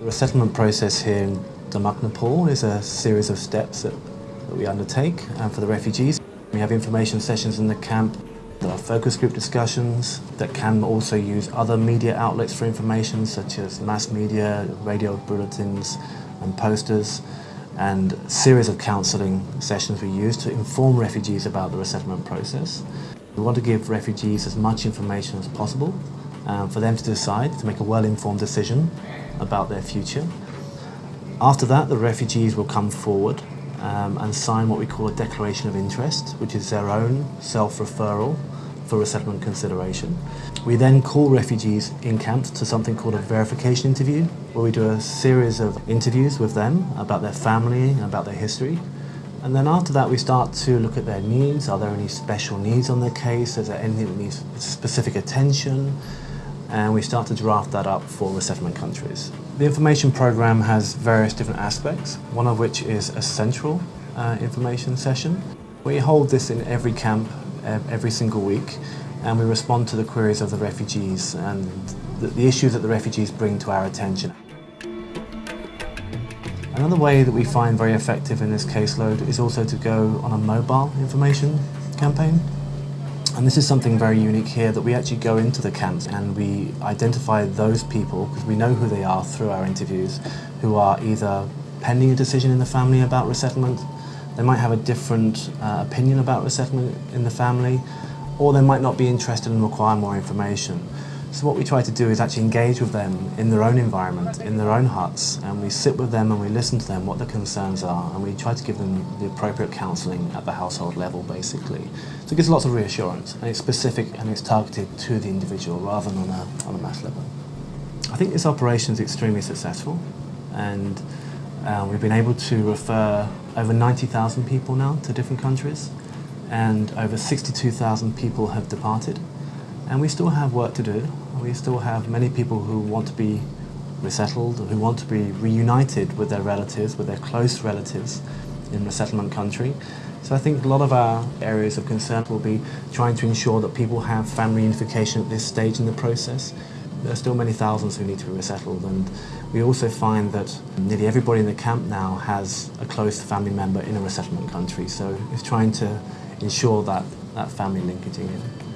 The resettlement process here in Damak, is a series of steps that, that we undertake and for the refugees. We have information sessions in the camp, there are focus group discussions that can also use other media outlets for information such as mass media, radio bulletins and posters and a series of counselling sessions we use to inform refugees about the resettlement process. We want to give refugees as much information as possible um, for them to decide, to make a well-informed decision about their future. After that, the refugees will come forward um, and sign what we call a declaration of interest, which is their own self-referral for resettlement consideration. We then call refugees in camp to something called a verification interview, where we do a series of interviews with them about their family and about their history. And then after that we start to look at their needs. Are there any special needs on their case? Is there anything that needs specific attention? And we start to draft that up for resettlement countries. The information program has various different aspects, one of which is a central uh, information session. We hold this in every camp every single week and we respond to the queries of the refugees and the, the issues that the refugees bring to our attention. Another way that we find very effective in this caseload is also to go on a mobile information campaign. And this is something very unique here that we actually go into the camps and we identify those people, because we know who they are through our interviews, who are either pending a decision in the family about resettlement, they might have a different uh, opinion about resettlement in the family, or they might not be interested and require more information. So what we try to do is actually engage with them in their own environment, in their own huts, and we sit with them and we listen to them, what their concerns are, and we try to give them the appropriate counselling at the household level, basically. So it gives lots of reassurance, and it's specific and it's targeted to the individual rather than on a, on a mass level. I think this operation is extremely successful, and uh, we've been able to refer over 90,000 people now to different countries and over 62,000 people have departed. And we still have work to do. We still have many people who want to be resettled, who want to be reunited with their relatives, with their close relatives in resettlement country. So I think a lot of our areas of concern will be trying to ensure that people have family unification at this stage in the process. There are still many thousands who need to be resettled and we also find that nearly everybody in the camp now has a close family member in a resettlement country so it's trying to ensure that, that family linkage again.